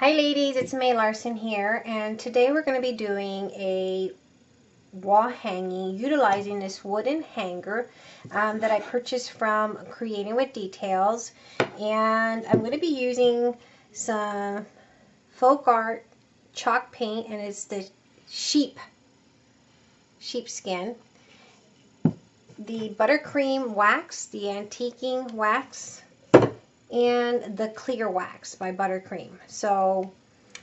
Hi ladies, it's May Larson here and today we're going to be doing a wall hanging utilizing this wooden hanger um, that I purchased from Creating with Details. And I'm going to be using some folk art chalk paint and it's the sheep sheepskin the buttercream wax the antiquing wax and the clear wax by buttercream so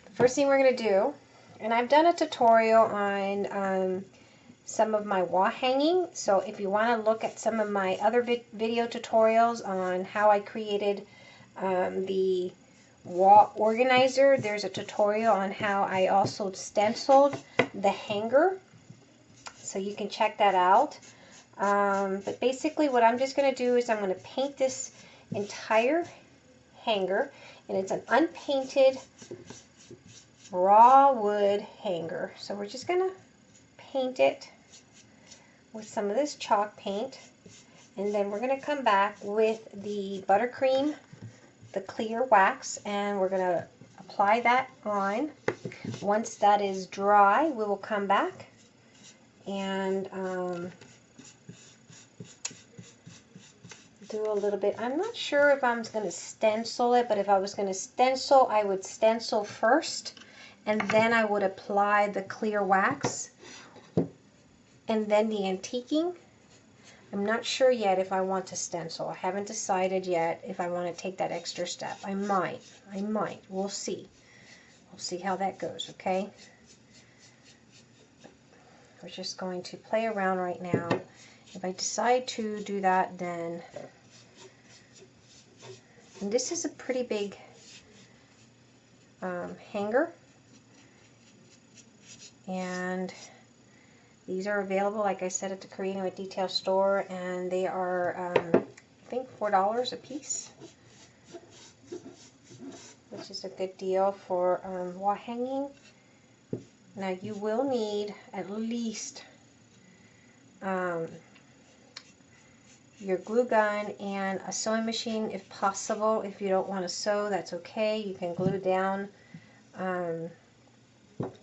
the first thing we're going to do and I've done a tutorial on um, some of my wall hanging. So if you want to look at some of my other vi video tutorials on how I created um, the wall organizer, there's a tutorial on how I also stenciled the hanger. So you can check that out. Um, but basically what I'm just going to do is I'm going to paint this entire hanger and it's an unpainted raw wood hanger. So we're just going to paint it with some of this chalk paint. And then we're going to come back with the buttercream, the clear wax, and we're going to apply that on. Once that is dry, we will come back and um, do a little bit. I'm not sure if I'm going to stencil it, but if I was going to stencil, I would stencil first, and then I would apply the clear wax and then the antiquing. I'm not sure yet if I want to stencil. I haven't decided yet if I want to take that extra step. I might. I might. We'll see. We'll see how that goes, okay? We're just going to play around right now. If I decide to do that, then... And this is a pretty big um, hanger. And these are available, like I said, at the Creating with Detail store, and they are, um, I think, $4 a piece, which is a good deal for um, wall hanging. Now, you will need at least um, your glue gun and a sewing machine if possible. If you don't want to sew, that's okay. You can glue down um,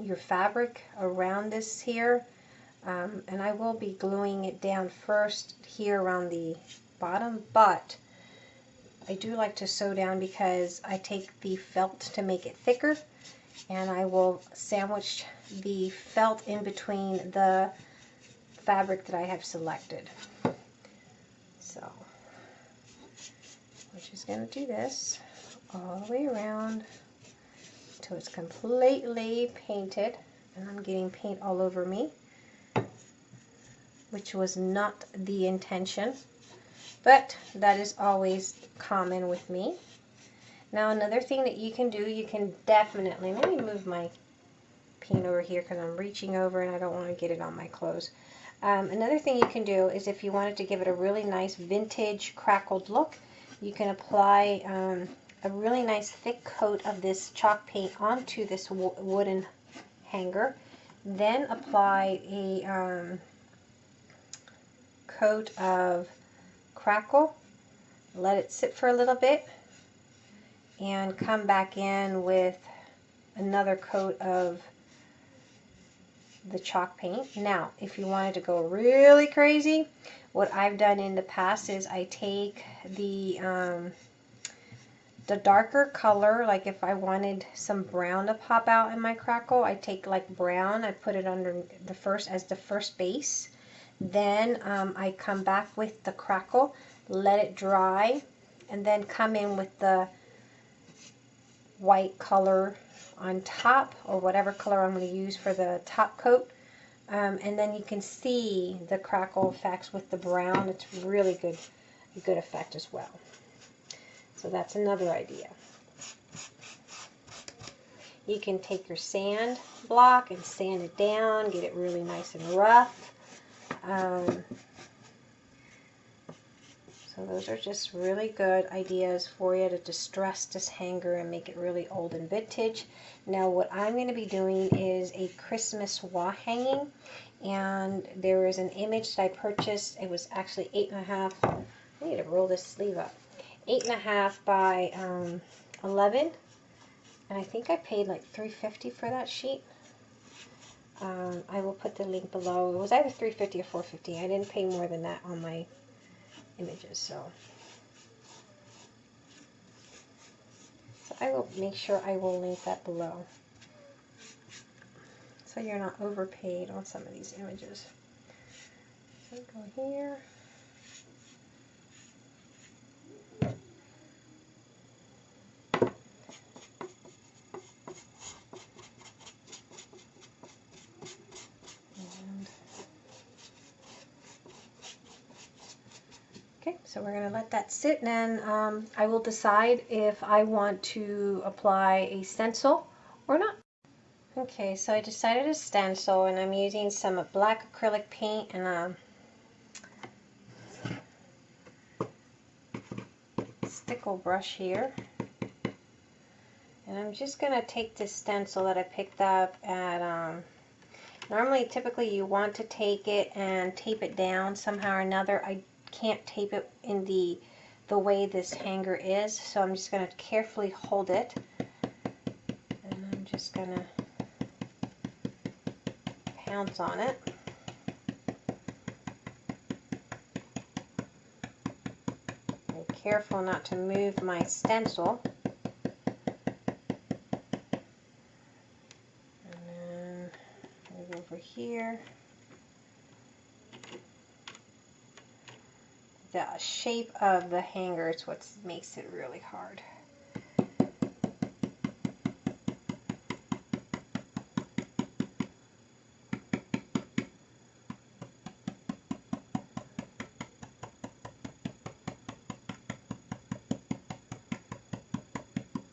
your fabric around this here um, and I will be gluing it down first here around the bottom, but I do like to sew down because I take the felt to make it thicker and I will sandwich the felt in between the fabric that I have selected. So, we're just going to do this all the way around until it's completely painted and I'm getting paint all over me which was not the intention, but that is always common with me. Now another thing that you can do, you can definitely, let me move my paint over here because I'm reaching over and I don't want to get it on my clothes. Um, another thing you can do is if you wanted to give it a really nice vintage crackled look, you can apply um, a really nice thick coat of this chalk paint onto this wooden hanger. Then apply a um, coat of crackle, let it sit for a little bit, and come back in with another coat of the chalk paint. Now, if you wanted to go really crazy, what I've done in the past is I take the um, the darker color, like if I wanted some brown to pop out in my crackle, I take like brown, I put it under the first as the first base, then um, I come back with the crackle, let it dry, and then come in with the white color on top or whatever color I'm going to use for the top coat. Um, and then you can see the crackle effects with the brown. It's really good, good effect as well. So that's another idea. You can take your sand block and sand it down, get it really nice and rough. Um, so those are just really good ideas for you to distress this hanger and make it really old and vintage. Now what I'm going to be doing is a Christmas wall hanging and there is an image that I purchased. It was actually eight and a half. I need to roll this sleeve up. Eight and a half by um, 11 and I think I paid like 350 for that sheet. Um, I will put the link below. It was either 350 or 450. I didn't pay more than that on my images, so. so I will make sure I will link that below. So you're not overpaid on some of these images. So go here. Okay, so we're going to let that sit and then um, I will decide if I want to apply a stencil or not. Okay, so I decided a stencil and I'm using some black acrylic paint and a stickle brush here. And I'm just going to take this stencil that I picked up at, um, normally typically you want to take it and tape it down somehow or another. I can't tape it in the the way this hanger is so I'm just going to carefully hold it. And I'm just going to pounce on it. Be careful not to move my stencil. And then move over here the shape of the hanger is what makes it really hard.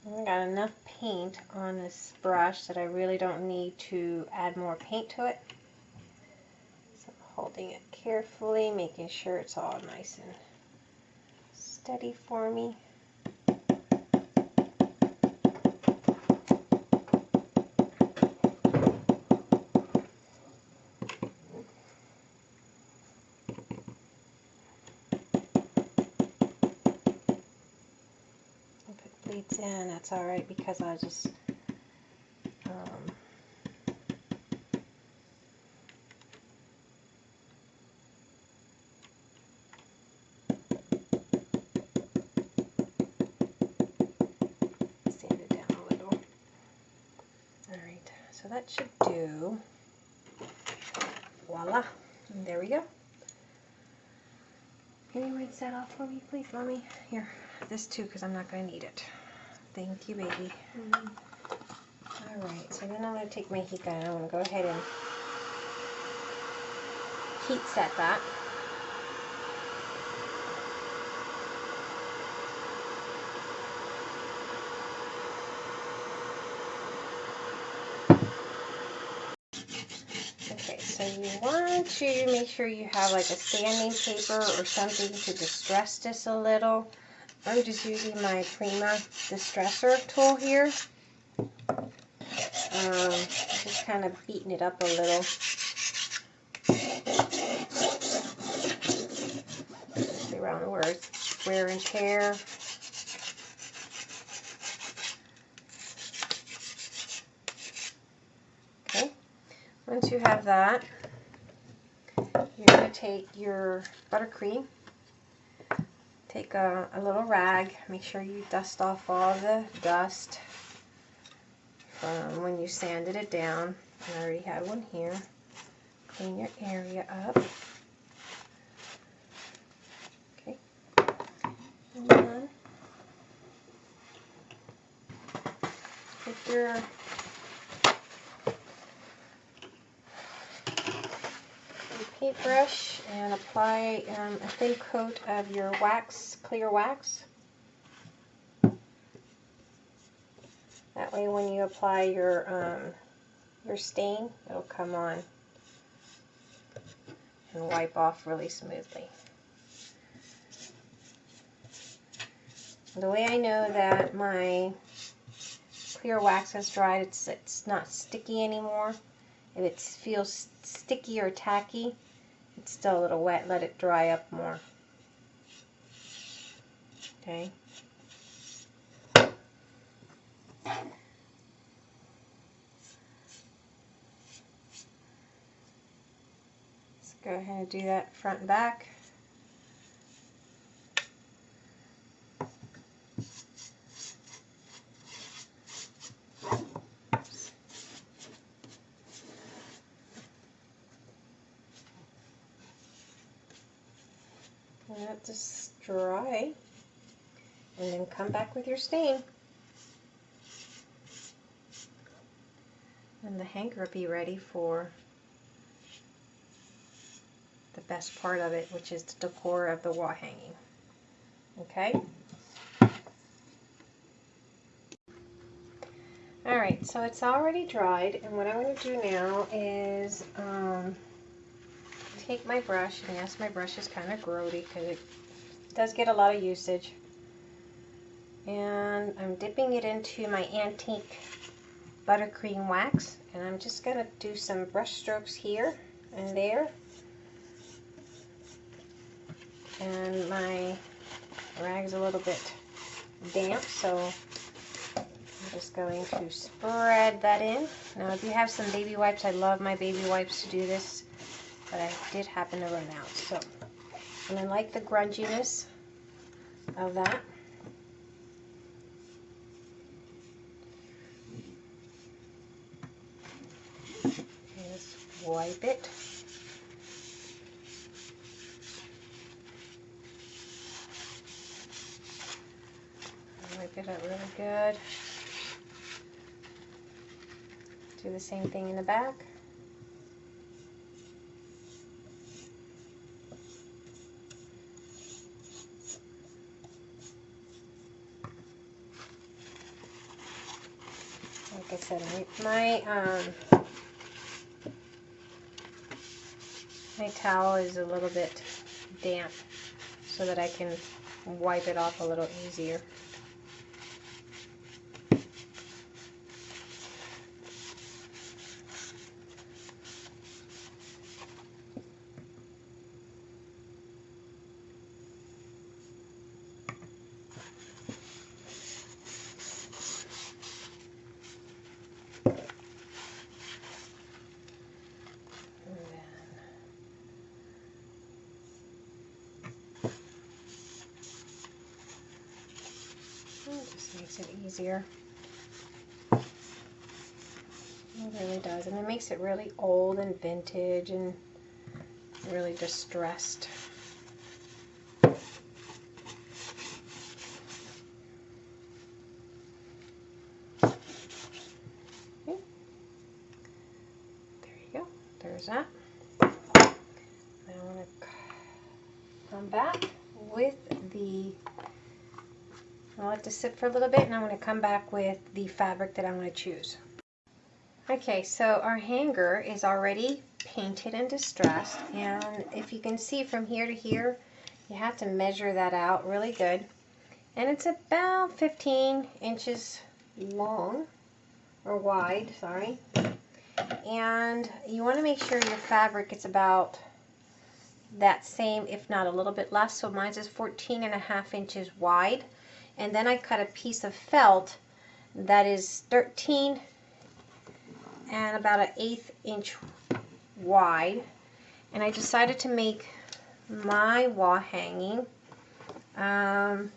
I got enough paint on this brush that I really don't need to add more paint to it So I'm holding it carefully, making sure it's all nice and steady for me. It bleeds in, that's alright because I just um, that should do. Voila. And there we go. Can you rinse that off for me, please, Mommy? Here, this too, because I'm not going to need it. Thank you, baby. Mm -hmm. All right, so then I'm going to take my heat gun and I'm going to go ahead and heat set that. So you want to make sure you have like a sanding paper or something to distress this a little. I'm just using my Prima Distressor tool here. Um, just kind of beating it up a little. around where it's wear and tear. Okay. Once you have that, take your buttercream, take a, a, little rag, make sure you dust off all the dust from when you sanded it down. I already had one here. Clean your area up. Okay. And then take your paintbrush and apply um, a thin coat of your wax, clear wax. That way when you apply your, um, your stain, it'll come on and wipe off really smoothly. The way I know that my clear wax has dried, it's, it's not sticky anymore. If it feels sticky or tacky, it's still a little wet. Let it dry up more. Okay. Let's go ahead and do that front and back. Dry and then come back with your stain. And the hanger will be ready for the best part of it, which is the decor of the wall hanging. Okay? Alright, so it's already dried, and what I'm going to do now is um, take my brush, and yes, my brush is kind of grody because it does get a lot of usage. And I'm dipping it into my antique buttercream wax, and I'm just going to do some brush strokes here and there and my rag's a little bit damp so I'm just going to spread that in. Now if you have some baby wipes, I love my baby wipes to do this, but I did happen to run out. So, and I like the grunginess of that. Just wipe it. Wipe it up really good. Do the same thing in the back. Like I said, my, um, my towel is a little bit damp so that I can wipe it off a little easier. just makes it easier. It really does. And it makes it really old and vintage and really distressed. Okay. There you go. There's that. Now I'm going to come back with the I'll let this sit for a little bit and I'm going to come back with the fabric that I'm going to choose. Okay, so our hanger is already painted and distressed and if you can see from here to here, you have to measure that out really good. And it's about 15 inches long, or wide, sorry. And you want to make sure your fabric is about that same, if not a little bit less. So mine is 14 and a half inches wide and then I cut a piece of felt that is 13 and about an eighth inch wide. And I decided to make my wall hanging um,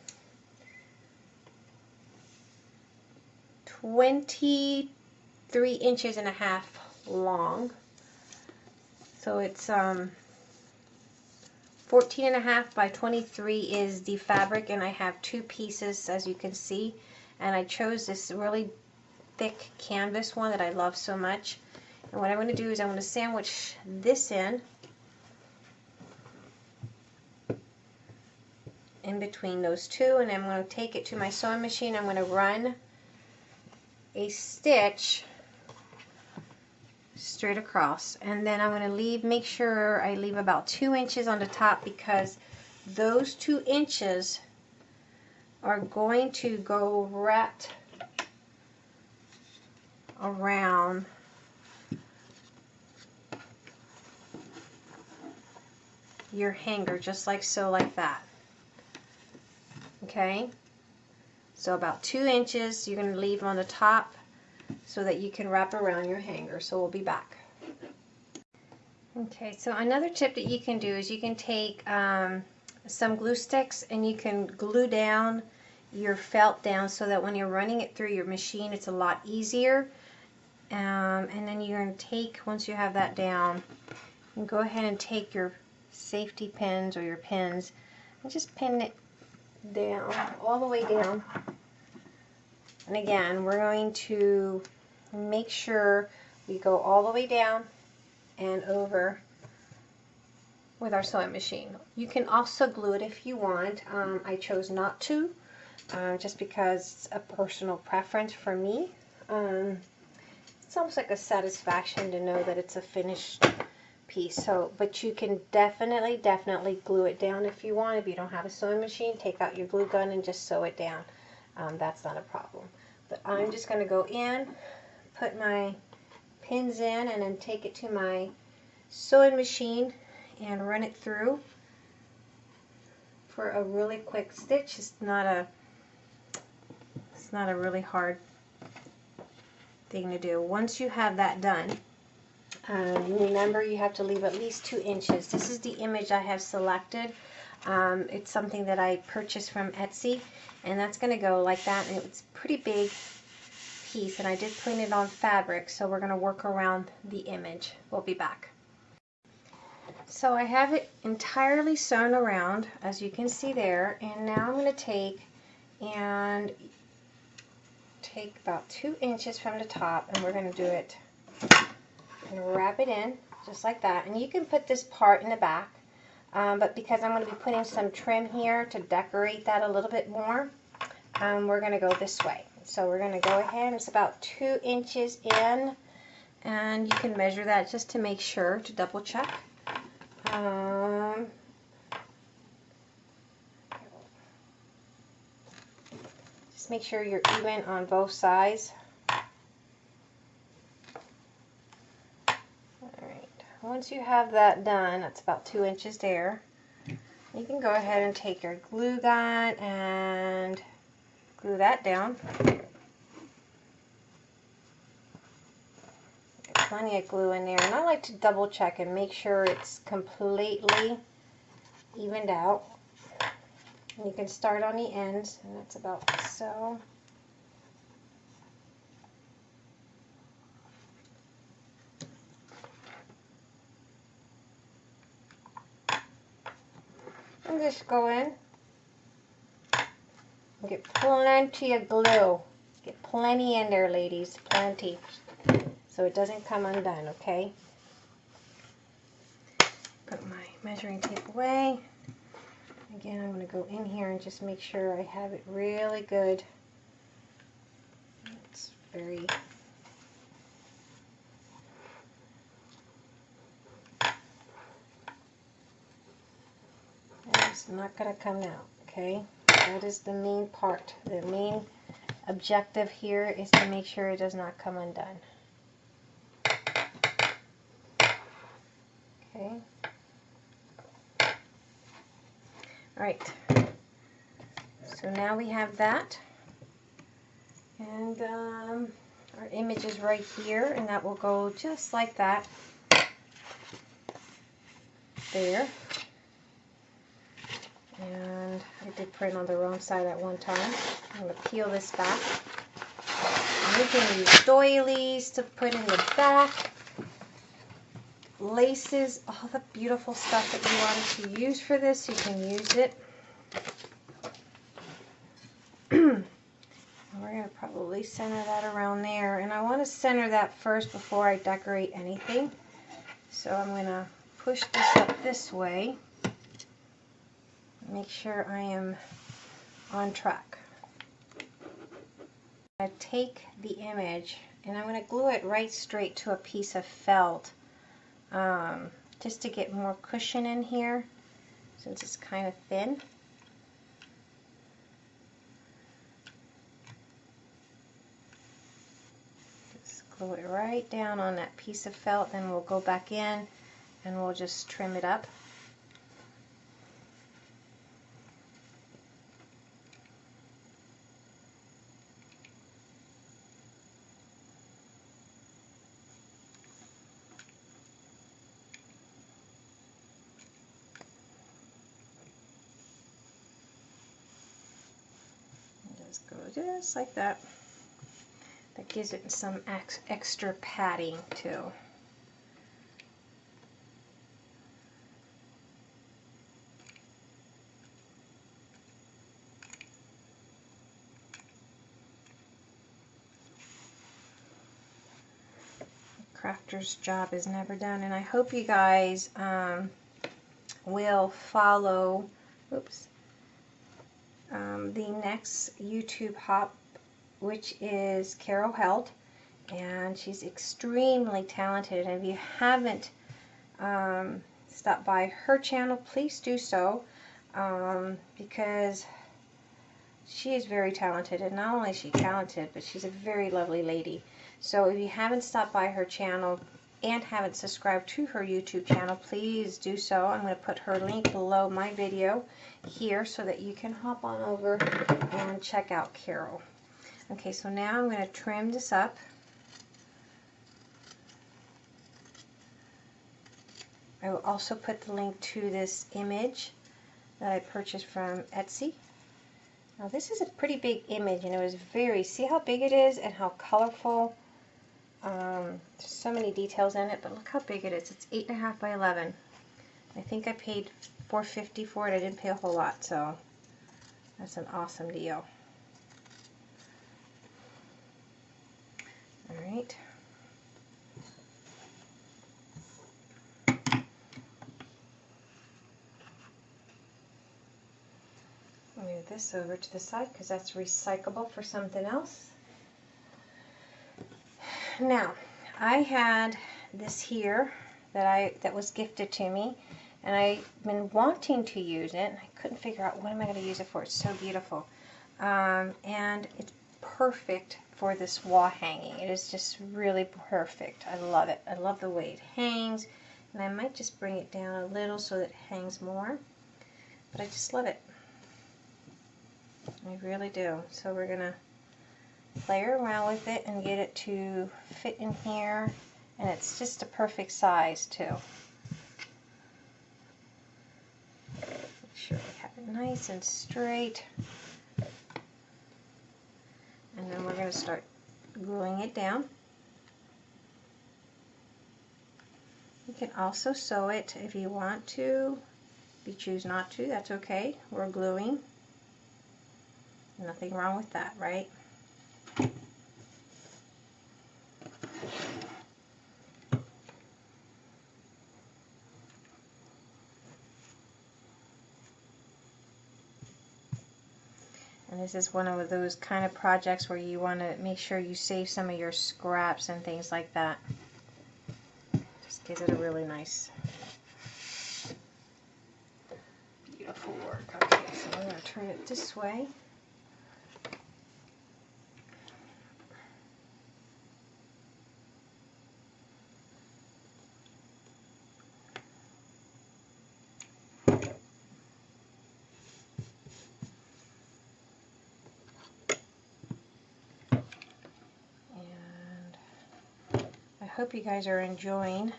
23 inches and a half long. So it's um, 14 and a half by 23 is the fabric and I have two pieces as you can see. And I chose this really thick canvas one that I love so much. And what I'm going to do is I'm going to sandwich this in in between those two and I'm going to take it to my sewing machine. I'm going to run a stitch straight across. And then I'm going to leave make sure I leave about two inches on the top because those two inches are going to go wrapped around your hanger just like so like that. Okay? So about two inches you're going to leave on the top so that you can wrap around your hanger. So we'll be back. Okay, so another tip that you can do is you can take um, some glue sticks and you can glue down your felt down so that when you're running it through your machine it's a lot easier. Um, and then you're going to take, once you have that down, you go ahead and take your safety pins or your pins and just pin it down, all the way down. And again, we're going to make sure we go all the way down and over with our sewing machine. You can also glue it if you want. Um, I chose not to, uh, just because it's a personal preference for me. Um, it's almost like a satisfaction to know that it's a finished piece. So, but you can definitely, definitely glue it down if you want. If you don't have a sewing machine, take out your glue gun and just sew it down. Um, that's not a problem. But I'm just going to go in, put my pins in and then take it to my sewing machine and run it through for a really quick stitch. It's not a it's not a really hard thing to do. Once you have that done, um, remember you have to leave at least two inches. This is the image I have selected. Um, it's something that I purchased from Etsy and that's going to go like that and it's pretty big piece and I did print it on fabric so we're going to work around the image. We'll be back. So I have it entirely sewn around as you can see there and now I'm going to take and take about two inches from the top and we're going to do it and wrap it in just like that and you can put this part in the back um, but because I'm going to be putting some trim here to decorate that a little bit more um, we're going to go this way so we're going to go ahead, it's about two inches in, and you can measure that just to make sure, to double check. Um, just make sure you're even on both sides. Alright, once you have that done, that's about two inches there, you can go ahead and take your glue gun and glue that down. plenty of glue in there and I like to double check and make sure it's completely evened out. And you can start on the ends and that's about so. And just go in Get plenty of glue. Get plenty in there, ladies. Plenty. So it doesn't come undone, okay? Put my measuring tape away. Again, I'm going to go in here and just make sure I have it really good. It's very It's not going to come out, okay? That is the main part. The main objective here is to make sure it does not come undone. Okay. Alright. So now we have that. And um, our image is right here, and that will go just like that. There. And I did print on the wrong side at one time. I'm going to peel this back. you can use doilies to put in the back. Laces, all the beautiful stuff that you want to use for this, you can use it. we're going to probably center that around there. And I want to center that first before I decorate anything. So I'm going to push this up this way make sure I am on track. I take the image and I'm going to glue it right straight to a piece of felt um, just to get more cushion in here since it's kind of thin. Just glue it right down on that piece of felt then we'll go back in and we'll just trim it up. Just like that. That gives it some ex extra padding too. crafter's job is never done and I hope you guys um, will follow oops um, the next YouTube hop which is Carol Held and she's extremely talented. And if you haven't um, stopped by her channel please do so um, because she is very talented and not only is she talented but she's a very lovely lady. So if you haven't stopped by her channel and haven't subscribed to her YouTube channel, please do so. I'm going to put her link below my video here so that you can hop on over and check out Carol. Okay, so now I'm going to trim this up. I will also put the link to this image that I purchased from Etsy. Now this is a pretty big image and it was very, see how big it is and how colorful um, there's so many details in it, but look how big it is. It's 8.5 by 11. I think I paid 450 for it. I didn't pay a whole lot, so that's an awesome deal. All right. Move this over to the side because that's recyclable for something else now I had this here that I that was gifted to me and I've been wanting to use it. I couldn't figure out what am I going to use it for. It's so beautiful. Um, and it's perfect for this wall hanging. It is just really perfect. I love it. I love the way it hangs and I might just bring it down a little so that it hangs more but I just love it. I really do. So we're gonna play around with it and get it to fit in here and it's just a perfect size too. Make sure we have it nice and straight and then we're going to start gluing it down. You can also sew it if you want to. If you choose not to, that's okay. We're gluing. Nothing wrong with that, right? And this is one of those kind of projects where you want to make sure you save some of your scraps and things like that. Just gives it a really nice, beautiful work. Okay, so I'm going to turn it this way. Hope you guys are enjoying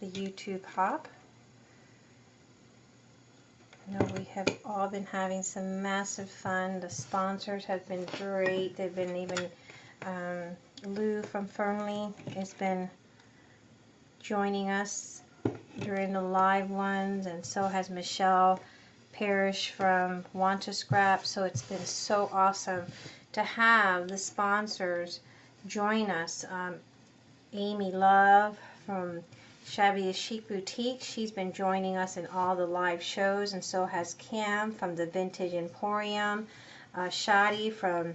the YouTube hop. I know we have all been having some massive fun. The sponsors have been great. They've been even, um, Lou from Fernley has been joining us during the live ones and so has Michelle Parrish from Want2Scrap. So it's been so awesome to have the sponsors join us. Um, Amy Love from Shabby Chic Boutique. She's been joining us in all the live shows, and so has Cam from the Vintage Emporium, uh, Shadi from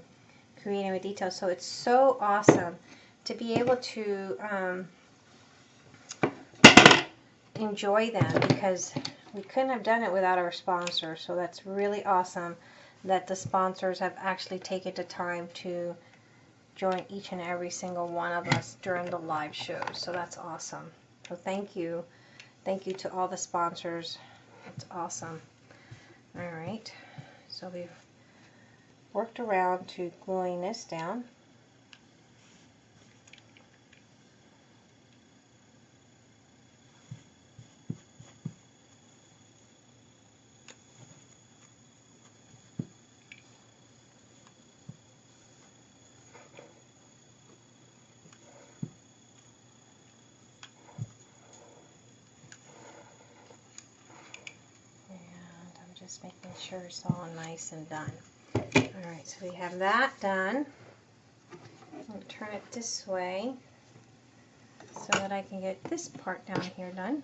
Creating with Detail. So it's so awesome to be able to um, enjoy them because we couldn't have done it without our sponsors. So that's really awesome that the sponsors have actually taken the time to join each and every single one of us during the live shows. So that's awesome. So thank you. Thank you to all the sponsors. It's awesome. All right. So we've worked around to gluing this down. just making sure it's all nice and done. All right, so we have that done. I'll turn it this way so that I can get this part down here done.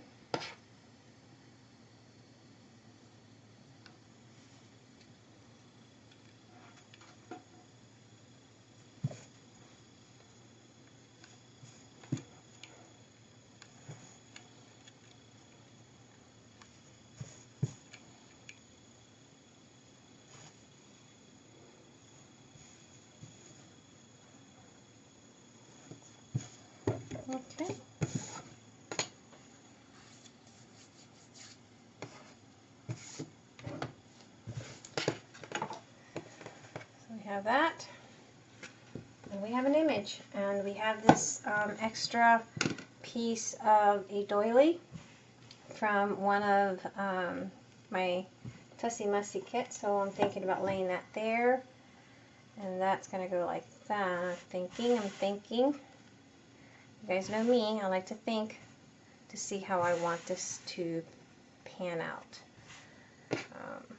Okay. So we have that. And we have an image. And we have this um, extra piece of a doily from one of um, my Tussie Mussy kits. So I'm thinking about laying that there. And that's going to go like that. I'm thinking, I'm thinking. You guys know me, I like to think to see how I want this to pan out. Um,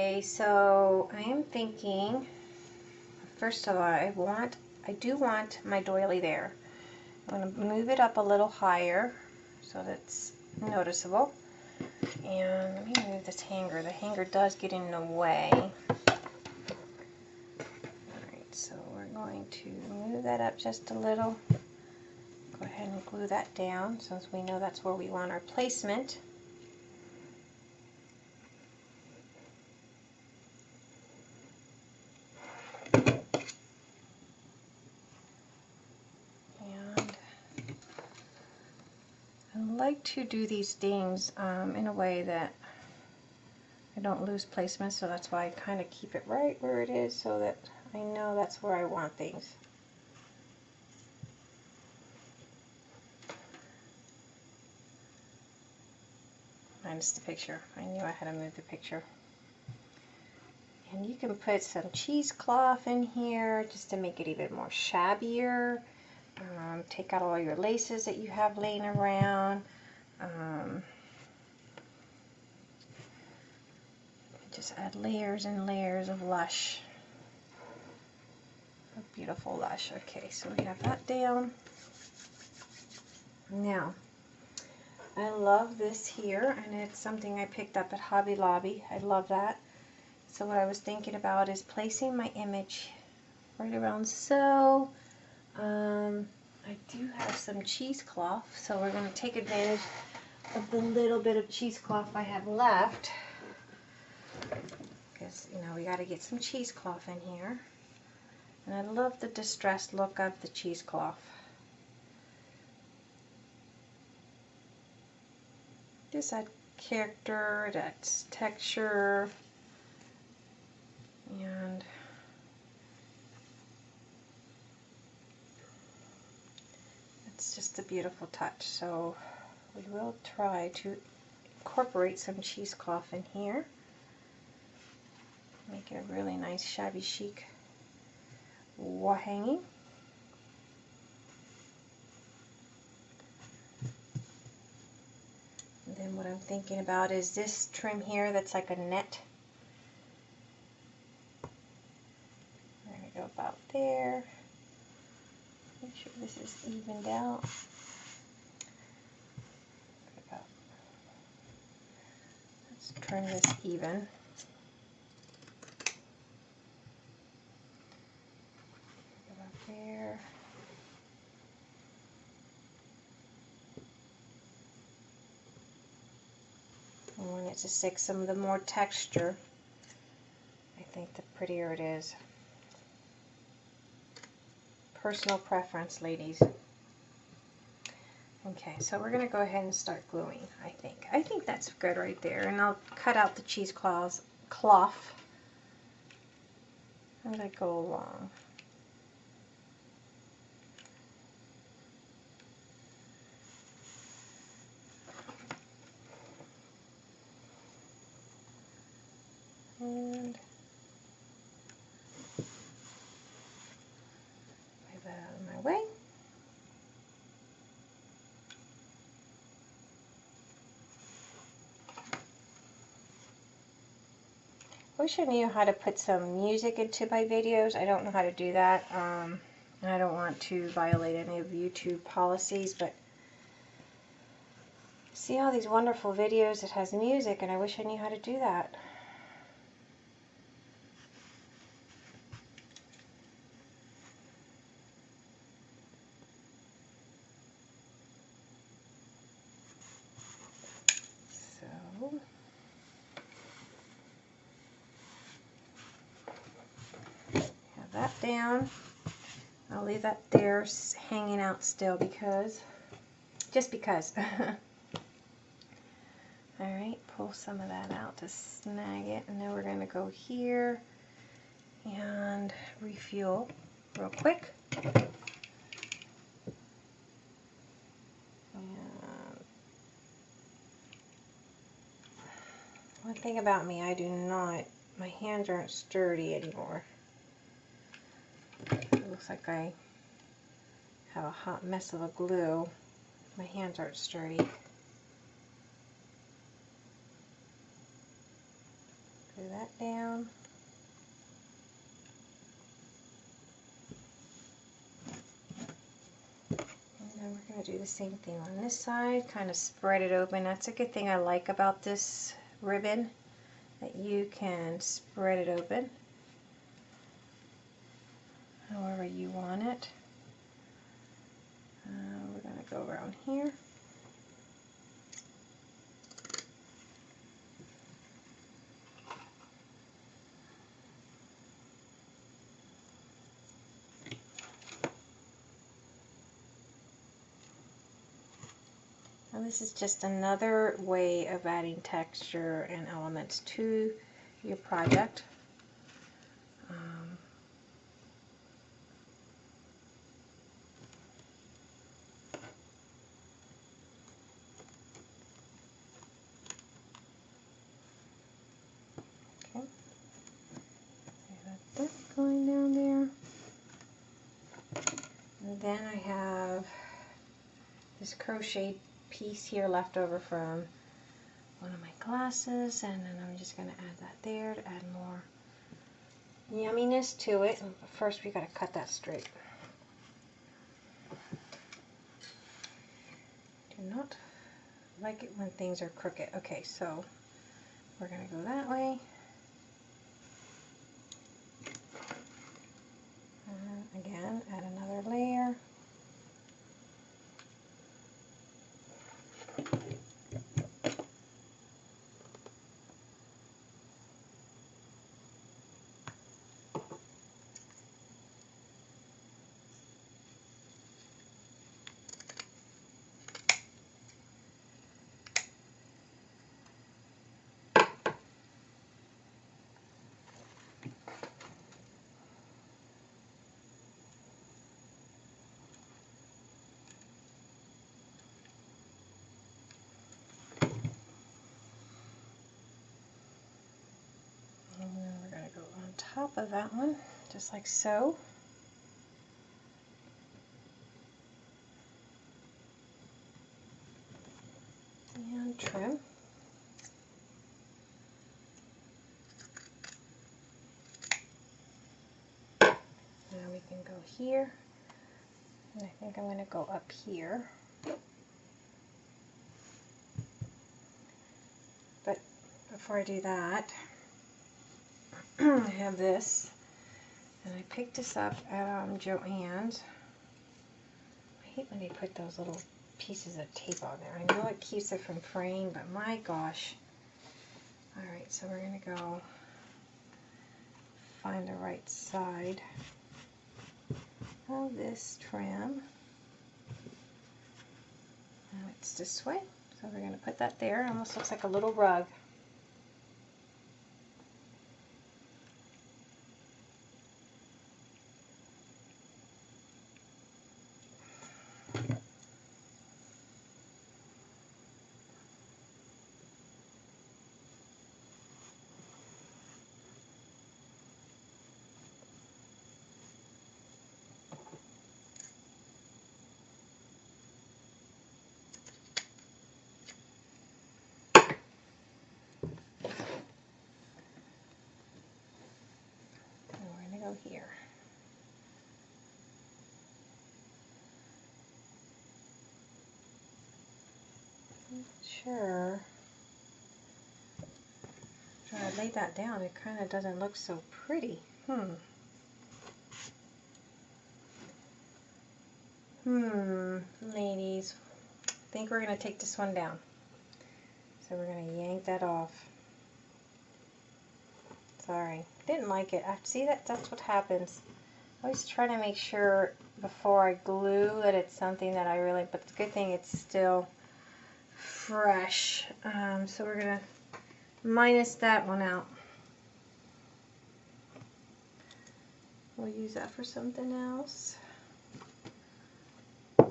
okay, so I am thinking, first of all, I want, I do want my doily there. I'm going to move it up a little higher so that's noticeable. And let me move this hanger. The hanger does get in the way. Alright, so we're going to move that up just a little. Go ahead and glue that down since we know that's where we want our placement. And I like to do these things um, in a way that I don't lose placement, so that's why I kind of keep it right where it is so that I know that's where I want things. Minus the picture. I knew I had to move the picture. And you can put some cheesecloth in here just to make it even more shabbier. Um, take out all your laces that you have laying around. Um, just add layers and layers of lush a beautiful lush. Okay, so we have that down. Now, I love this here, and it's something I picked up at Hobby Lobby. I love that. So what I was thinking about is placing my image right around so. Um, I do have some cheesecloth, so we're going to take advantage of the little bit of cheesecloth I have left. Because, you know, we got to get some cheesecloth in here. And I love the distressed look of the cheesecloth. Gives that character, that texture, and it's just a beautiful touch. So we will try to incorporate some cheesecloth in here. Make it a really nice shabby chic wall hanging. And then what I'm thinking about is this trim here that's like a net. There we go about there. Sure this is evened out. Let's turn this even. there. I want it to stick some of the more texture. I think the prettier it is. Personal preference, ladies. Okay, so we're going to go ahead and start gluing, I think. I think that's good right there. And I'll cut out the cheesecloth cloth as I go along. and move that out of my way. Wish I knew how to put some music into my videos. I don't know how to do that. Um, I don't want to violate any of YouTube policies, but see all these wonderful videos that has music, and I wish I knew how to do that. So, have that down. I'll leave that there hanging out still because, just because. Alright, pull some of that out to snag it. And then we're going to go here and refuel real quick. One thing about me, I do not, my hands aren't sturdy anymore. Looks like I have a hot mess of a glue. My hands aren't sturdy. that down. And then we're going to do the same thing on this side, kind of spread it open. That's a good thing I like about this ribbon, that you can spread it open however you want it. Uh, we're going to go around here. And this is just another way of adding texture and elements to your project. Um, okay. that going down there. And then I have this crochet piece here left over from one of my glasses and then I'm just going to add that there to add more yumminess to it. But first we got to cut that straight. Do not like it when things are crooked. Okay, so we're going to go that way. Uh, again, add another layer. And then we're going to go on top of that one, just like so. And trim. Now we can go here. And I think I'm going to go up here. But before I do that, I have this, and I picked this up at um, Joann's. I hate when they put those little pieces of tape on there. I know it keeps it from fraying, but my gosh. Alright, so we're going to go find the right side of this trim. Now it's this way, so we're going to put that there. It almost looks like a little rug. Sure. Try to lay that down, it kind of doesn't look so pretty. Hmm. Hmm, ladies, I think we're going to take this one down. So we're going to yank that off. Sorry, didn't like it. I see that that's what happens. I always try to make sure before I glue that it's something that I really, but the good thing it's still fresh. Um, so we're going to minus that one out. We'll use that for something else. I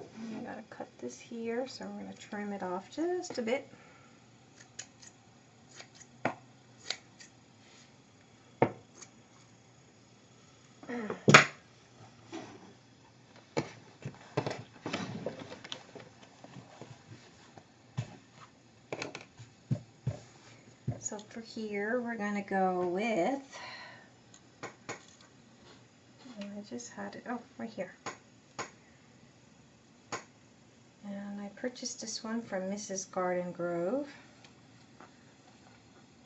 gotta cut this here, so I'm gonna trim it off just a bit. So for here, we're gonna go with, I just had it, oh, right here. And I purchased this one from Mrs. Garden Grove.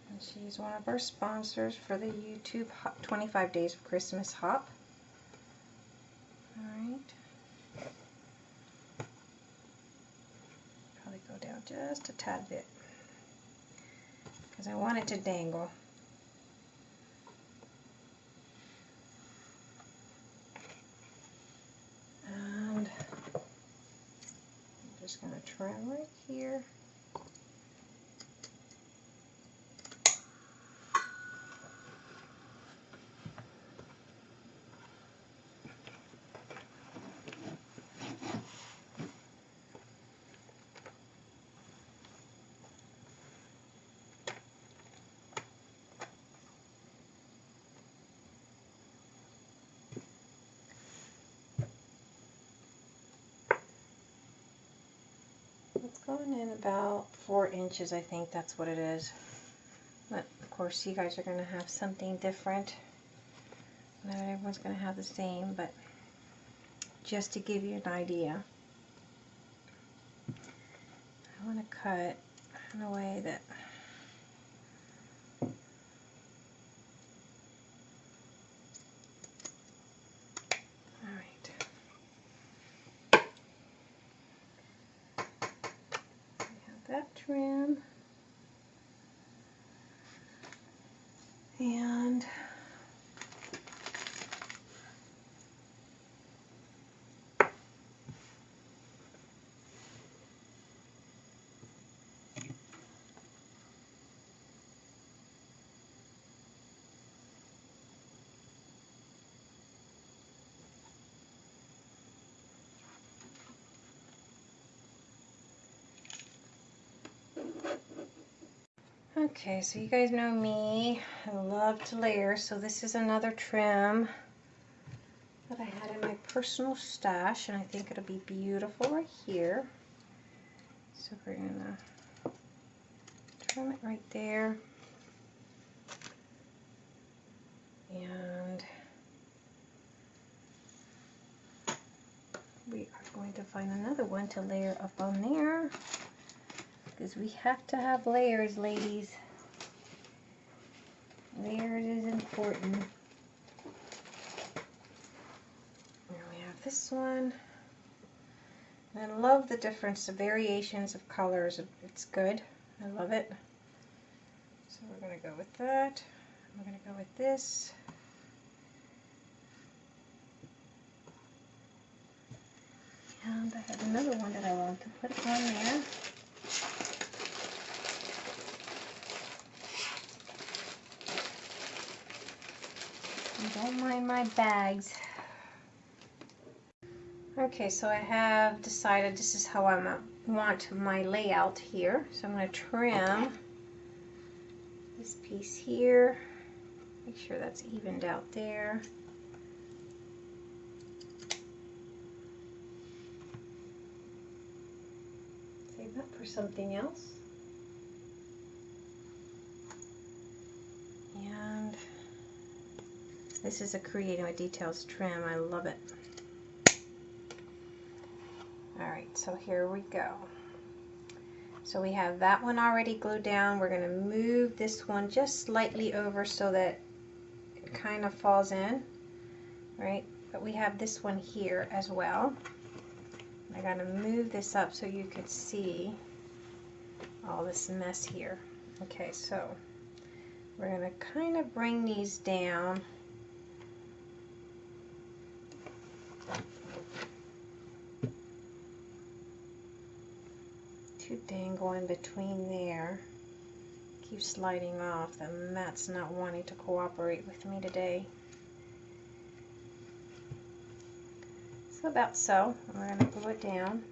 And she's one of our sponsors for the YouTube 25 Days of Christmas Hop. Alright. Probably go down just a tad bit because I want it to dangle. And I'm just going to trim right here. It's going in about four inches, I think that's what it is. But of course, you guys are going to have something different. Not everyone's going to have the same, but just to give you an idea. I want to cut in a way that trim. And Okay, so you guys know me. I love to layer, so this is another trim that I had in my personal stash, and I think it'll be beautiful right here. So we're gonna trim it right there. And we are going to find another one to layer up on there because we have to have layers, ladies. Layers is important. There we have this one. I love the difference, the variations of colors. It's good. I love it. So we're going to go with that. We're going to go with this. And I have another one that I want to put on there. Don't mind my bags. Okay, so I have decided this is how I want my layout here. So I'm going to trim this piece here. Make sure that's evened out there. Save that for something else. This is a Creating with Details trim. I love it. Alright, so here we go. So we have that one already glued down. We're going to move this one just slightly over so that it kind of falls in, right? But we have this one here as well. I got to move this up so you could see all this mess here. Okay, so we're going to kind of bring these down. Dangle in between there. Keep sliding off. The mat's not wanting to cooperate with me today. So about so. We're going to glue it down.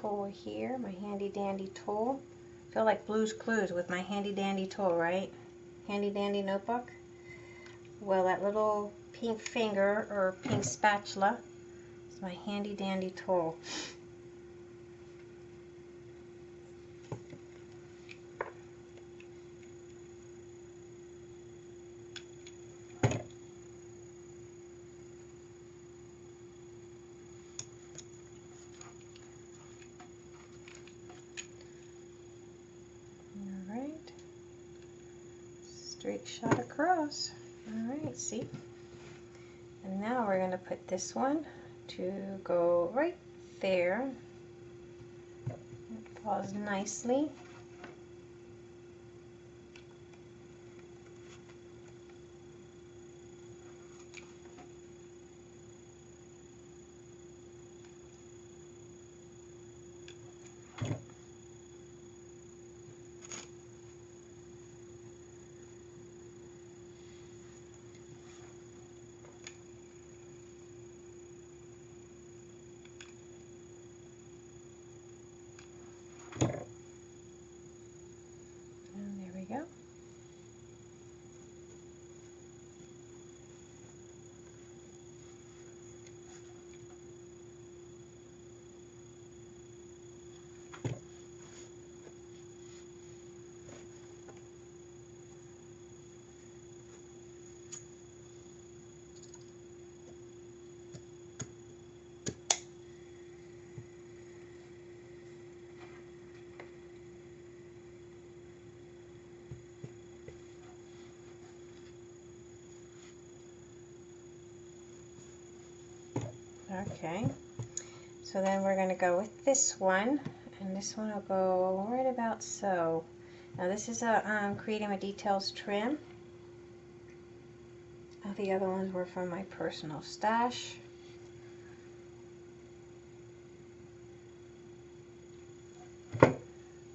Tool here, my handy dandy tool. I feel like Blue's Clues with my handy dandy tool, right? Handy dandy notebook. Well, that little pink finger or pink spatula is my handy dandy tool. Straight shot across. All right, see? And now we're going to put this one to go right there. It falls nicely. Okay, so then we're going to go with this one, and this one will go right about so. Now this is a um, Creating with Details trim. the other ones were from my personal stash.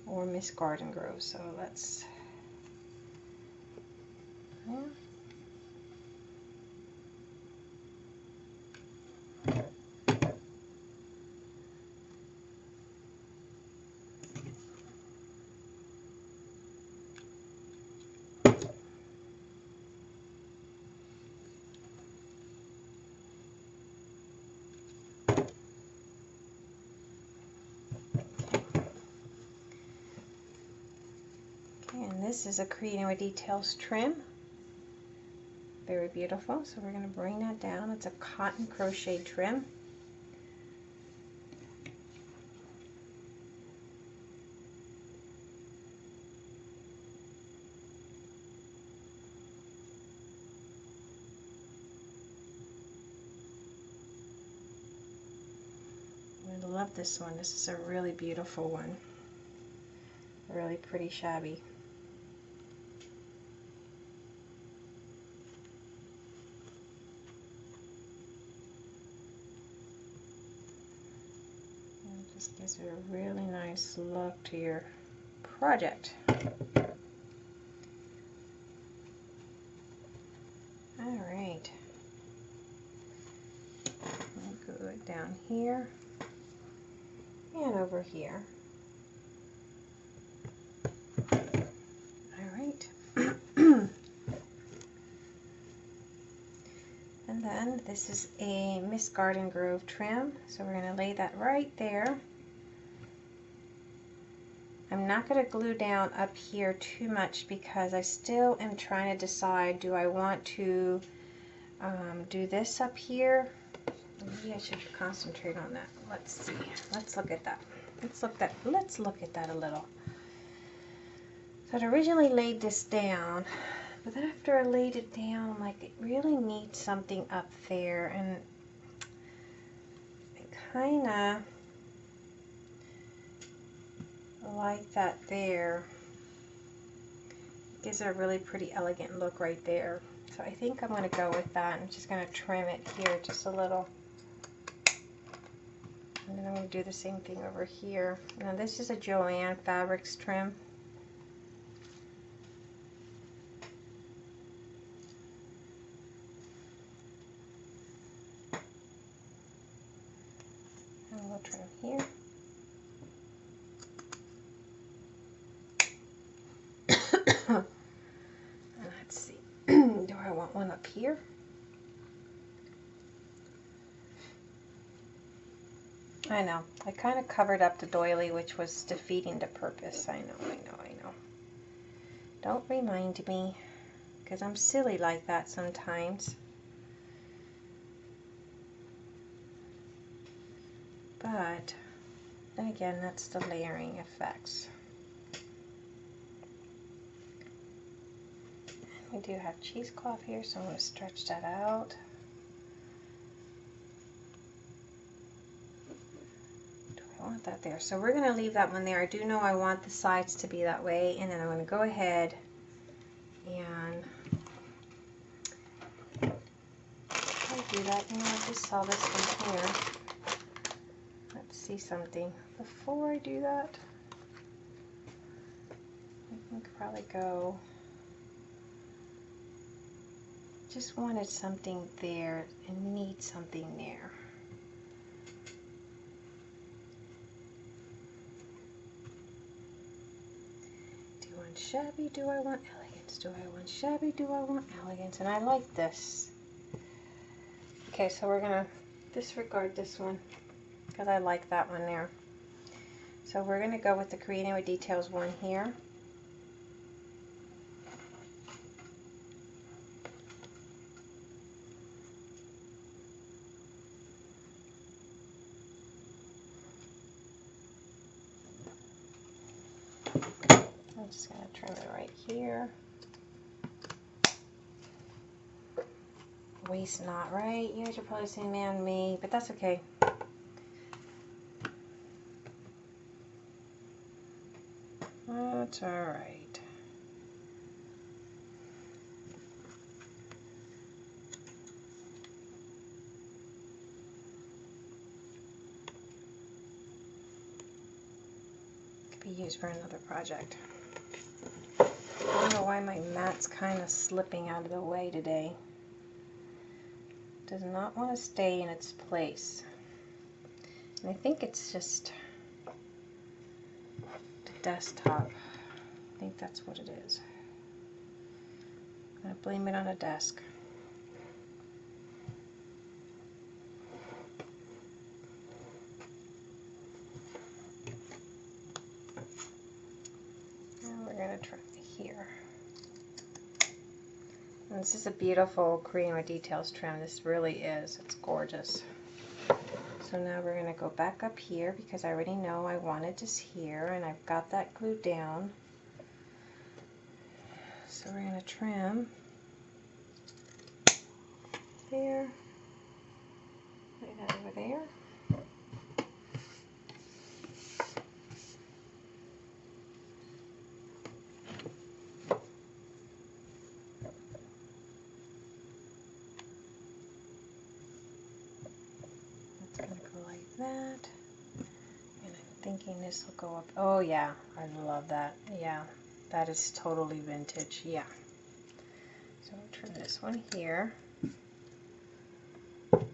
Or Miss Garden Grove, so let's... Yeah. and this is a Creating Details trim. Very beautiful. So we're going to bring that down. It's a cotton crochet trim. I love this one. This is a really beautiful one. Really pretty shabby. just a really nice look to your project. All right. Good down here and over here. All right. And then this is a Miss Garden Grove trim. So we're going to lay that right there. I'm not going to glue down up here too much because I still am trying to decide do I want to um, do this up here? Maybe I should concentrate on that. Let's see. Let's look at that. Let's look that let's look at that a little. So I originally laid this down but then after I laid it down I'm like it really needs something up there and kind of like that there. Gives it a really pretty elegant look right there. So I think I'm going to go with that. I'm just going to trim it here just a little. And then I'm going to do the same thing over here. Now this is a Joann Fabrics trim. And we'll trim here. Let's see. Do I want one up here? I know. I kind of covered up the doily, which was defeating the purpose. I know, I know, I know. Don't remind me, because I'm silly like that sometimes. But, then again, that's the layering effects. We do have cheesecloth here, so I'm going to stretch that out. Do I want that there? So we're going to leave that one there. I do know I want the sides to be that way, and then I'm going to go ahead and I do that. Know, I just saw this one here. Let's see something. Before I do that, I think probably go just wanted something there and need something there. Do I want shabby? Do I want elegance? Do I want shabby? Do I want elegance? And I like this. Okay, so we're going to disregard this one because I like that one there. So we're going to go with the Creating with Details one here. I'm just going to trim it right here. Waste not right. You guys are probably saying, man, me, but that's okay. That's alright. Could be used for another project. Why my mat's kind of slipping out of the way today. Does not want to stay in its place. And I think it's just the desktop. I think that's what it is. I'm going to blame it on a desk. We're going to try here. This is a beautiful Creating with Details trim. This really is. It's gorgeous. So now we're going to go back up here because I already know I wanted this here and I've got that glued down. So we're going to trim there, that over there. That's going to go like that. And I'm this will go up. Oh yeah, I love that. Yeah, that is totally vintage. Yeah. So I'll trim this one here. And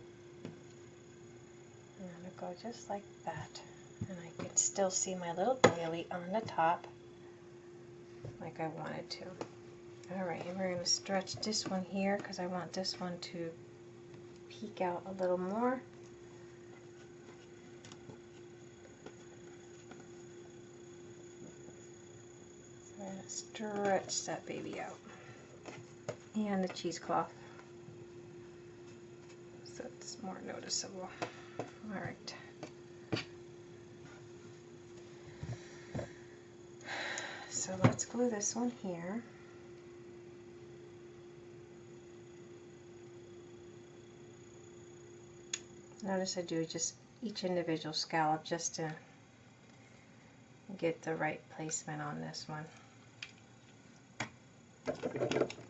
it'll go just like that. And I can still see my little doily on the top like I wanted to. Alright, and we're going to stretch this one here because I want this one to peek out a little more. So I'm going to stretch that baby out. And the cheesecloth. So it's more noticeable. All right. So let's glue this one here. Notice I do just each individual scallop just to get the right placement on this one. Thank you.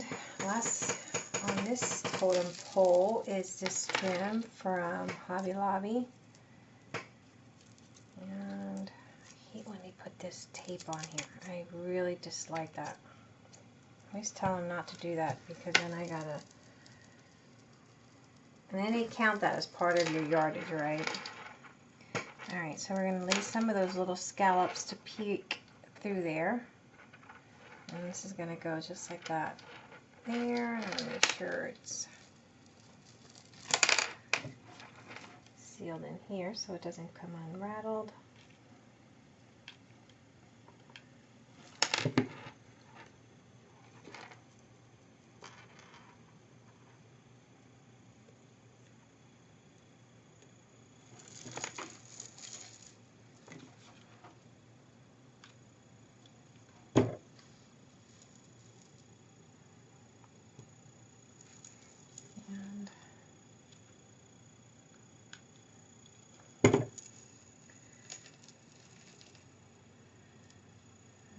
And last on this totem pole is this trim from Hobby Lobby. And I hate when they put this tape on here. I really dislike that. Always tell them not to do that because then I gotta... And then they count that as part of your yardage, right? Alright, so we're going to leave some of those little scallops to peek through there. And this is going to go just like that there. And I'm make sure it's sealed in here so it doesn't come unrattled. And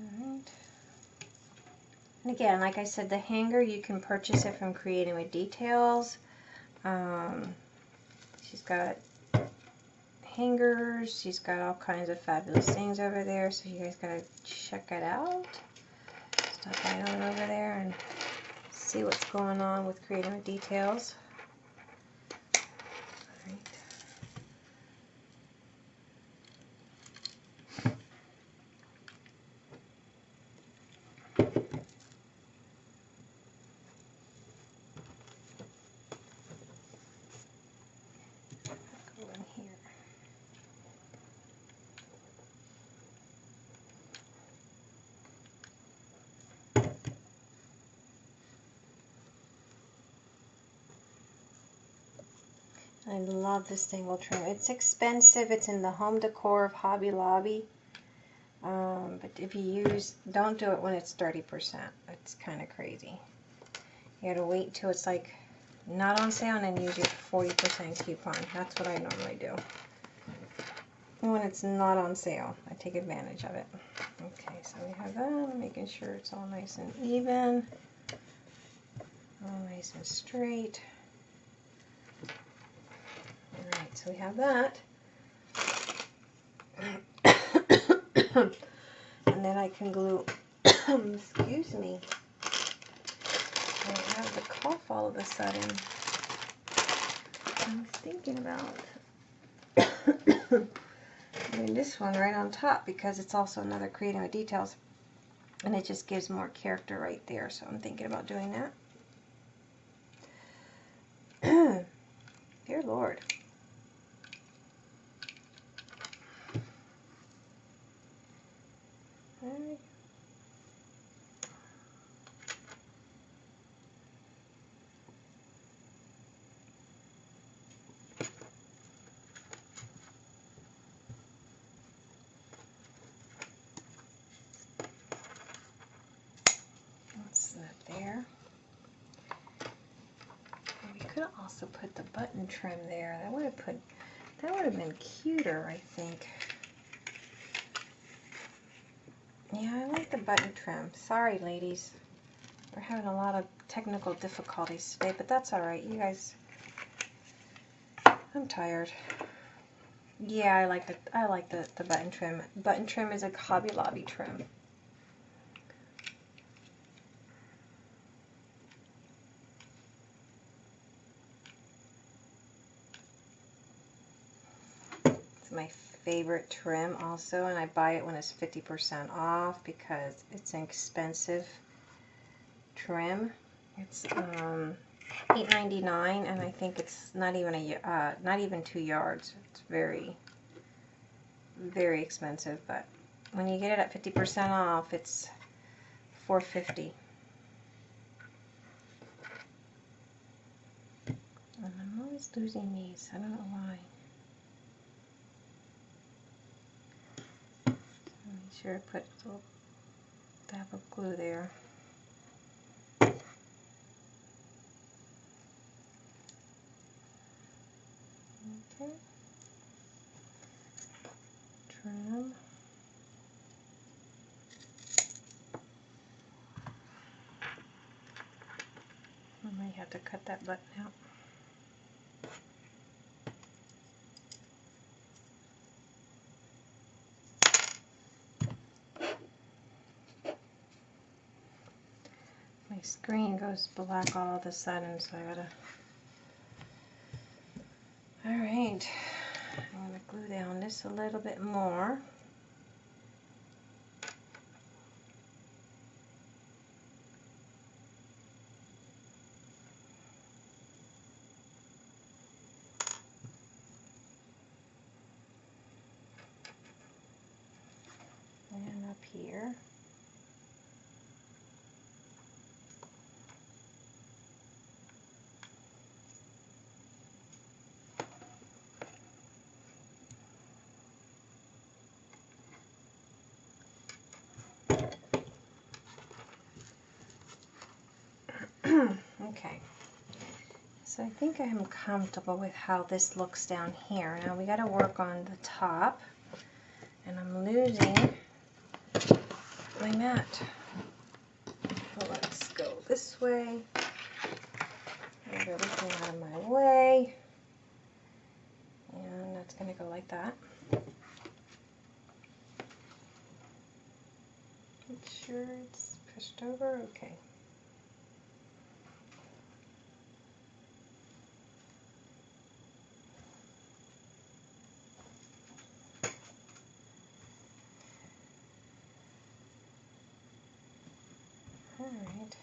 Alright. And again, like I said, the hanger, you can purchase it from Creating with Details. Um, she's got hangers. She's got all kinds of fabulous things over there. So you guys gotta check it out. Stop right on over there and see what's going on with Creating with Details. Alright. Go in here. I love this Dingle trim. It's expensive. It's in the home decor of Hobby Lobby. Um, but if you use, don't do it when it's 30%. It's kind of crazy. You gotta wait till it's like not on sale and then use your 40% coupon. That's what I normally do. When it's not on sale, I take advantage of it. Okay, so we have that, making sure it's all nice and even. All nice and straight. Alright, so we have that. and then I can glue, excuse me, I have the cough all of a sudden. I was thinking about doing this one right on top because it's also another creating with details and it just gives more character right there so I'm thinking about doing that. Dear Lord. Alright. also put the button trim there. That would have put that would have been cuter, I think. Yeah, I like the button trim. Sorry, ladies. We're having a lot of technical difficulties today, but that's all right. You guys, I'm tired. Yeah, I like the I like the, the button trim. Button trim is a Hobby Lobby trim. my favorite trim also and I buy it when it's 50% off because it's an expensive trim. It's um, $8.99 and I think it's not even a uh, not even two yards. It's very very expensive but when you get it at 50% off it's 450 and I'm always losing these. I don't know why. Sure to put a little dab of glue there. Okay. Trim. I might have to cut that button out. My screen goes black all of a sudden, so I gotta... Alright, I'm gonna glue down this a little bit more. And up here. Okay. So I think I'm comfortable with how this looks down here. Now we got to work on the top. And I'm losing my mat. Let's go this way. Move everything out of my way. And that's going to go like that. Make sure it's pushed over. Okay. Alright.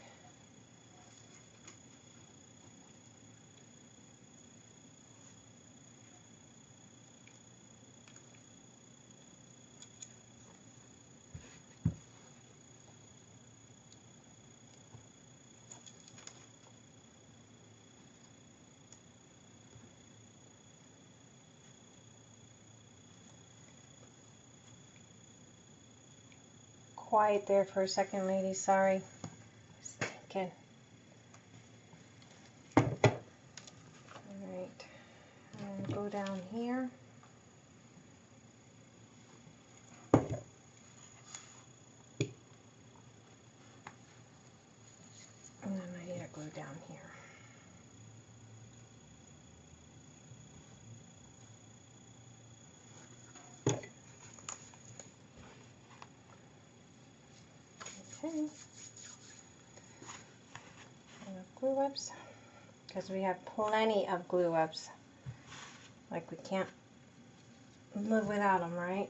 Quiet there for a second, ladies. Sorry. Okay. Alright. And um, go down here. And then I need to glue down here. Okay glue webs because we have plenty of glue webs. Like we can't live without them, right?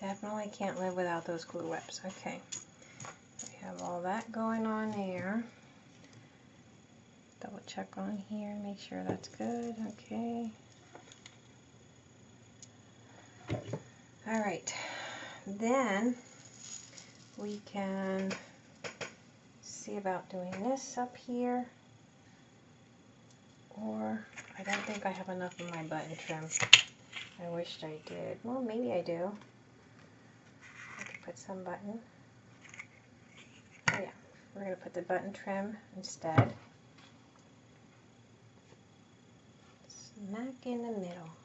Definitely can't live without those glue webs. Okay, we have all that going on there. Double check on here, make sure that's good. Okay. All right, then we can see about doing this up here. Or I don't think I have enough of my button trim. I wished I did. Well, maybe I do. I could put some button. Oh yeah, we're going to put the button trim instead. Smack in the middle.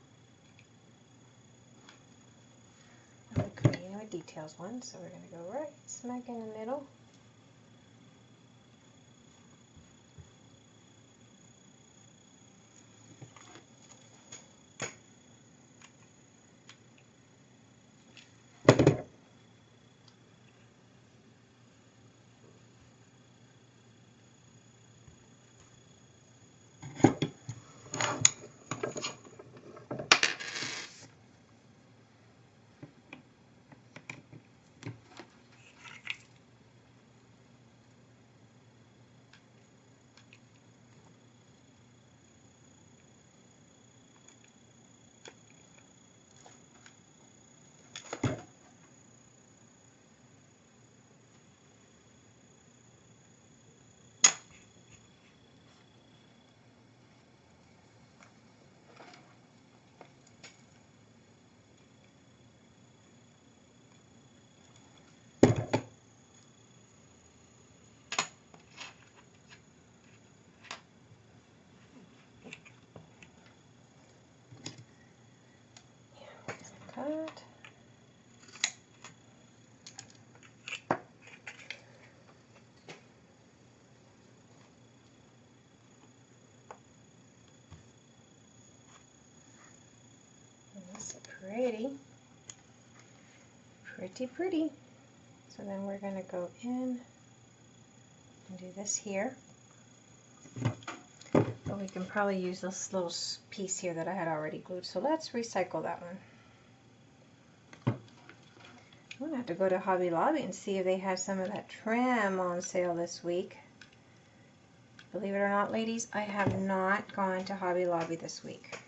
I'm details one, so we're going to go right smack in the middle. Cut. That's pretty. Pretty, pretty. So then we're going to go in and do this here. But we can probably use this little piece here that I had already glued. So let's recycle that one. I'm gonna have to go to Hobby Lobby and see if they have some of that trim on sale this week. Believe it or not, ladies, I have not gone to Hobby Lobby this week.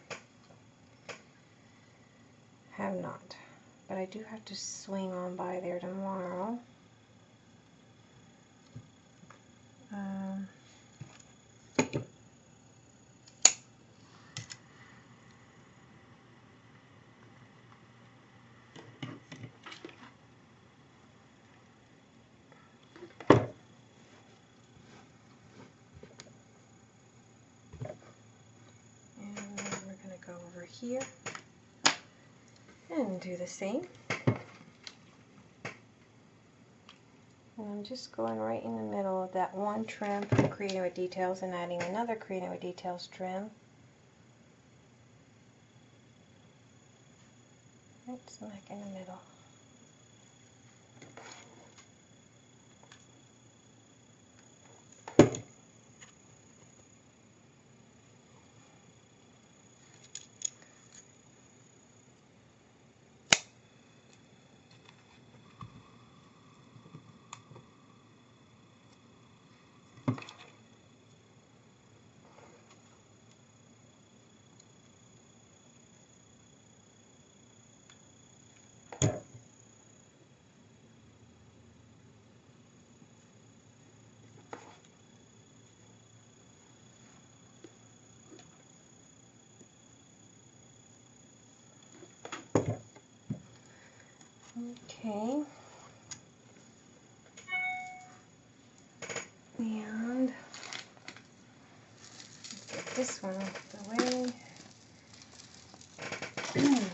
Have not. But I do have to swing on by there tomorrow. Um, here and do the same. And I'm just going right in the middle of that one trim from Creating with Details and adding another Creating with Details trim. Right smack in the middle. Okay. And get this one out of the way.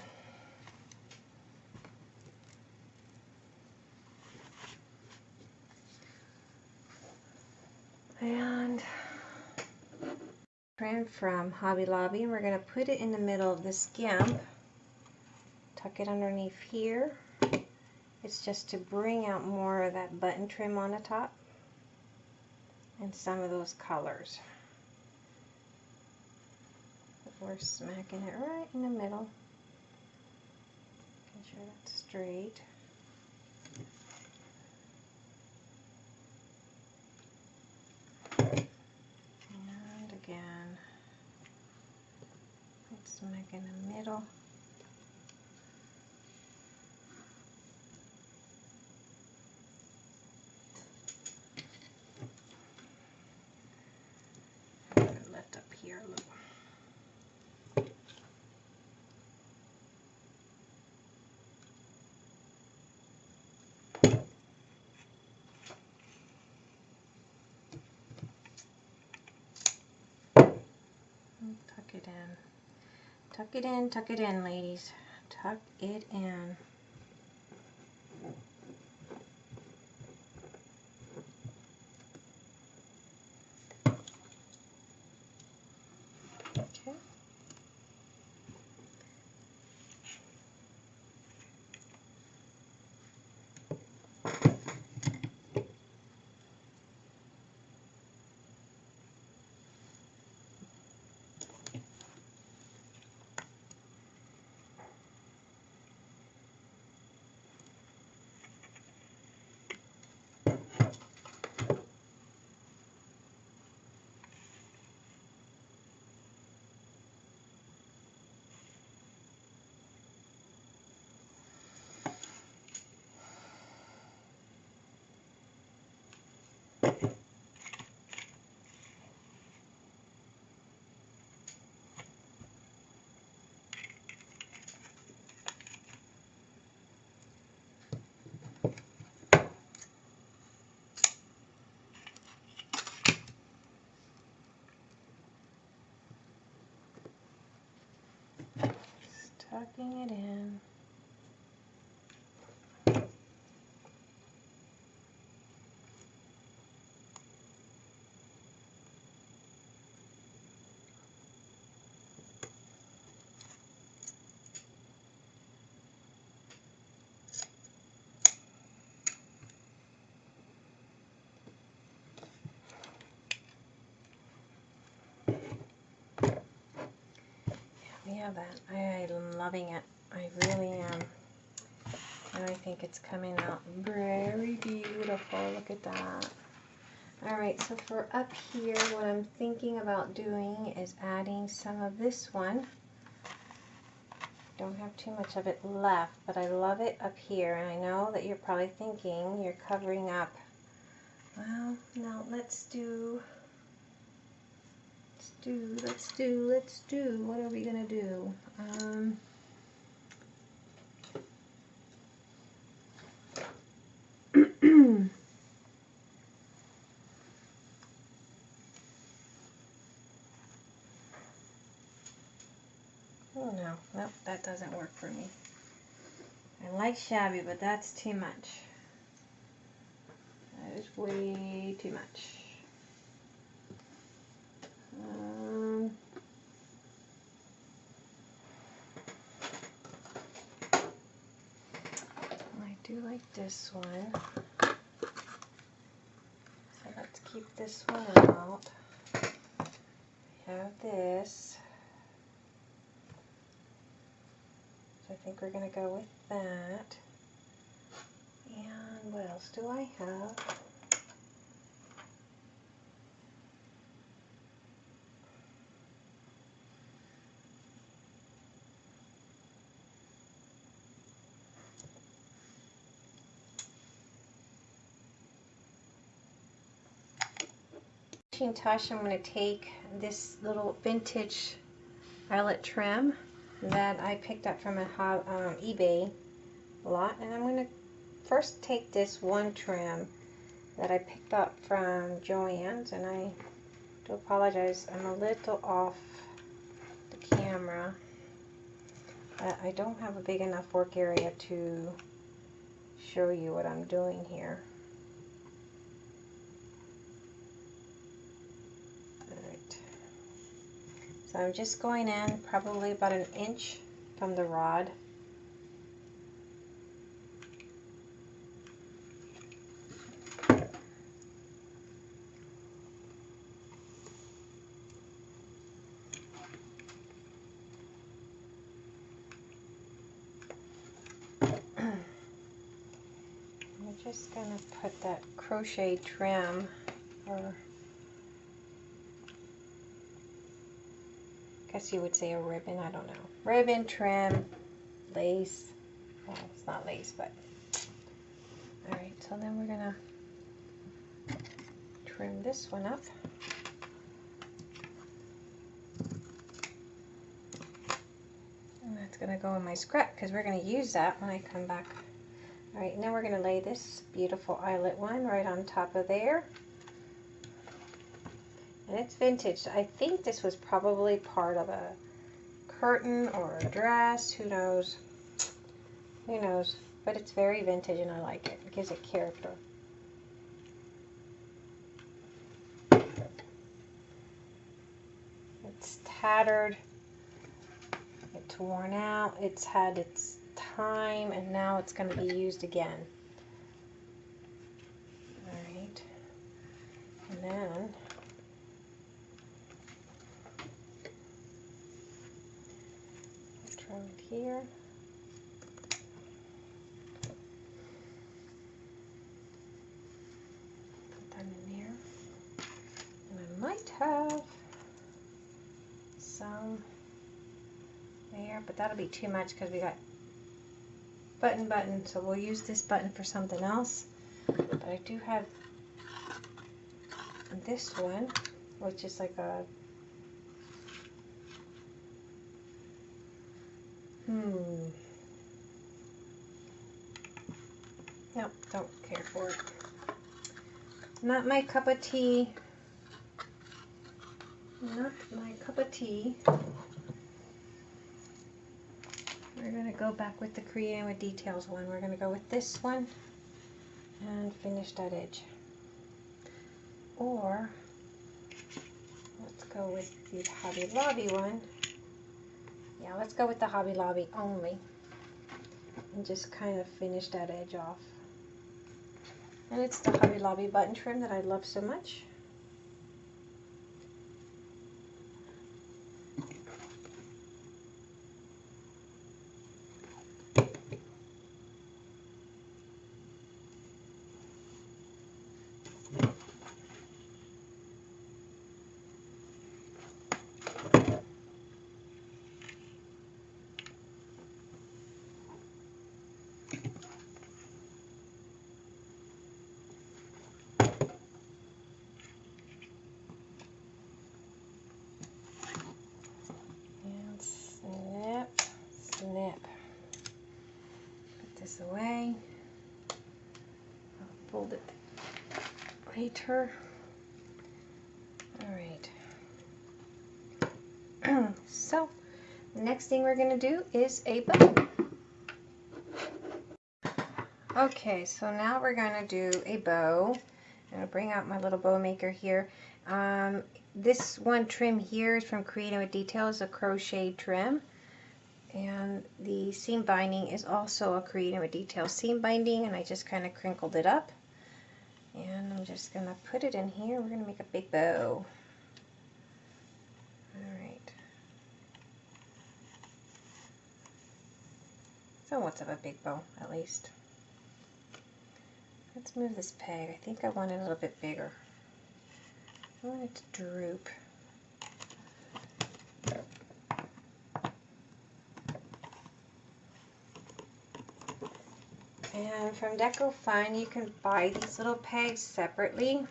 and trim from Hobby Lobby we're going to put it in the middle of this GIMP. Tuck it underneath here. It's just to bring out more of that button trim on the top and some of those colors. We're smacking it right in the middle. Making sure that's straight. And again, smack in the middle. tuck it in. Tuck it in, tuck it in, ladies. Tuck it in. Okay. Just tucking it in. Yeah, that I loving it. I really am. And I think it's coming out very beautiful. Look at that. All right, so for up here, what I'm thinking about doing is adding some of this one. Don't have too much of it left, but I love it up here. And I know that you're probably thinking you're covering up. Well, now let's do let's do, let's do, let's do. What are we going to do? Um, oh no, nope, that doesn't work for me. I like shabby, but that's too much. That is way too much. Um, I do like this one. Keep this one out. We have this. So I think we're going to go with that. And what else do I have? I'm going to take this little vintage eyelet trim that I picked up from a um, eBay lot and I'm going to first take this one trim that I picked up from Joann's and I do apologize I'm a little off the camera but I don't have a big enough work area to show you what I'm doing here So I'm just going in probably about an inch from the rod. I'm just going to put that crochet trim or guess you would say a ribbon, I don't know. Ribbon, trim, lace. Well, it's not lace, but. Alright, so then we're going to trim this one up. And that's going to go in my scrap because we're going to use that when I come back. Alright, now we're going to lay this beautiful eyelet one right on top of there. And it's vintage. I think this was probably part of a curtain or a dress. Who knows? Who knows? But it's very vintage and I like it. It gives it character. It's tattered. It's worn out. It's had its time and now it's going to be used again. Alright. And then throw it here. Put that in there. And I might have some there, but that'll be too much because we got button button, so we'll use this button for something else. But I do have this one, which is like a Hmm. Nope, don't care for it. Not my cup of tea. Not my cup of tea. We're going to go back with the Creating with Details one. We're going to go with this one and finish that edge. Or, let's go with the Hobby Lobby one. Yeah, let's go with the Hobby Lobby only. And just kind of finish that edge off. And it's the Hobby Lobby button trim that I love so much. And snip, snip. Put this away. I'll fold it later. All right. so, next thing we're going to do is a bow. Okay, so now we're going to do a bow. I'm going to bring out my little bow maker here. Um, this one trim here is from Creating with Details, a crochet trim. And the seam binding is also a Creating with Details seam binding, and I just kind of crinkled it up. And I'm just going to put it in here. We're going to make a big bow. Alright. Somewhat of a big bow, at least. Let's move this peg. I think I want it a little bit bigger. I want it to droop. And from Deco Fun, you can buy these little pegs separately.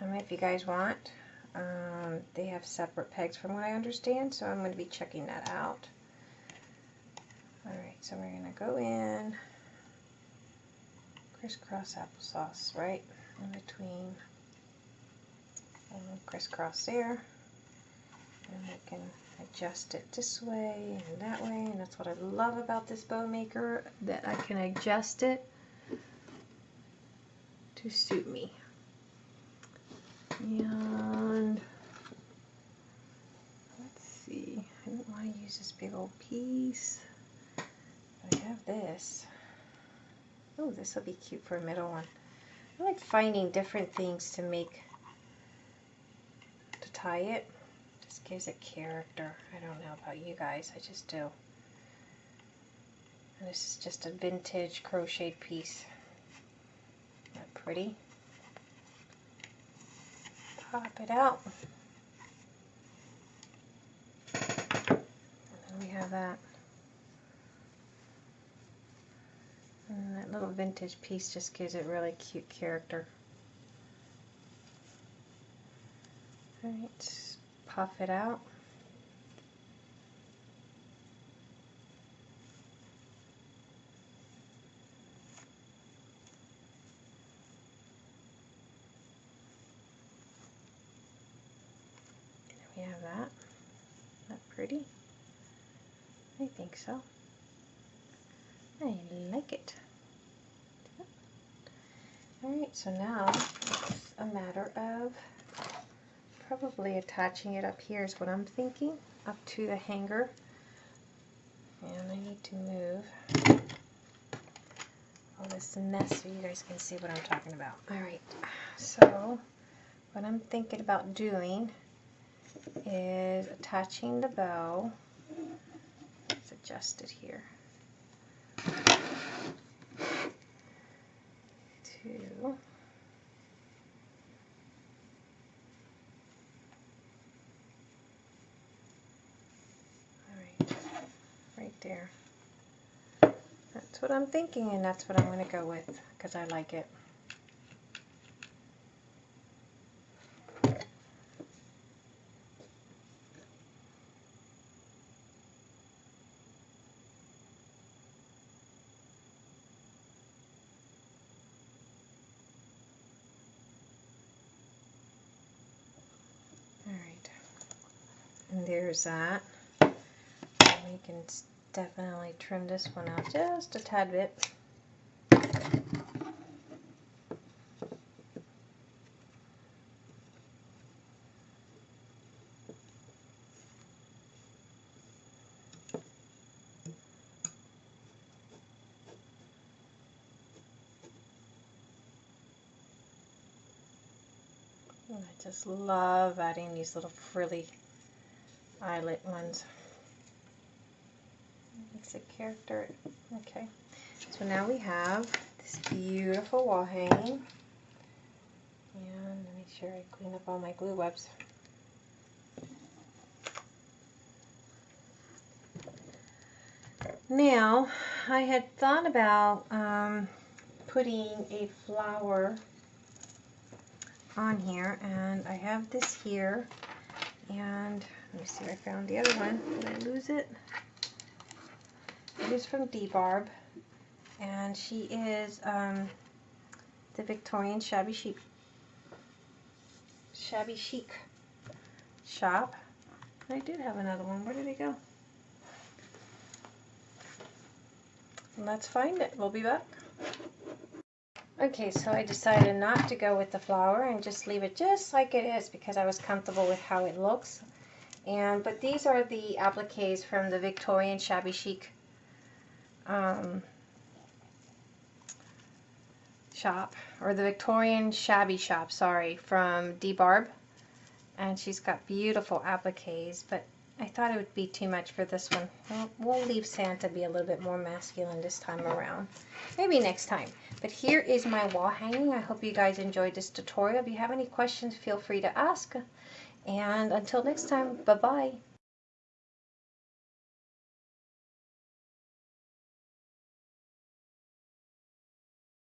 Um, if you guys want. Um, they have separate pegs from what I understand, so I'm going to be checking that out. Alright, so we're going to go in crisscross applesauce right in between and crisscross there and we can adjust it this way and that way and that's what I love about this bow maker that I can adjust it to suit me and let's see I don't want to use this big old piece I have this Oh, this will be cute for a middle one. I like finding different things to make, to tie it. Gives it character. I don't know about you guys, I just do. And this is just a vintage crocheted piece. Isn't that pretty? Pop it out. And then we have that. And that little vintage piece just gives it really cute character. Alright, puff it out. There we have that. Isn't that pretty? I think so. I like it. Alright, so now it's a matter of probably attaching it up here is what I'm thinking, up to the hanger. And I need to move all this mess so you guys can see what I'm talking about. Alright, so what I'm thinking about doing is attaching the bow. Let's adjust it here. To Alright, right. That's what I'm thinking and that's what I'm going to go with because I like it. And there's that. we can definitely trim this one out just a tad bit. I just love adding these little frilly eyelet ones. A character. Okay. So now we have this beautiful wall hanging. And let me make sure I clean up all my glue webs. Now, I had thought about um, putting a flower on here and I have this here and let me see I found the other one. Did I lose it? It is from D-Barb. And she is um, the Victorian Shabby Chic Shabby Chic shop. I did have another one. Where did it go? Let's find it. We'll be back. Okay, so I decided not to go with the flower and just leave it just like it is because I was comfortable with how it looks. And But these are the appliques from the Victorian Shabby Chic um, shop, or the Victorian Shabby Shop, sorry, from D-Barb. And she's got beautiful appliques, but I thought it would be too much for this one. Well, we'll leave Santa be a little bit more masculine this time around. Maybe next time. But here is my wall hanging. I hope you guys enjoyed this tutorial. If you have any questions, feel free to ask. And until next time, bye-bye.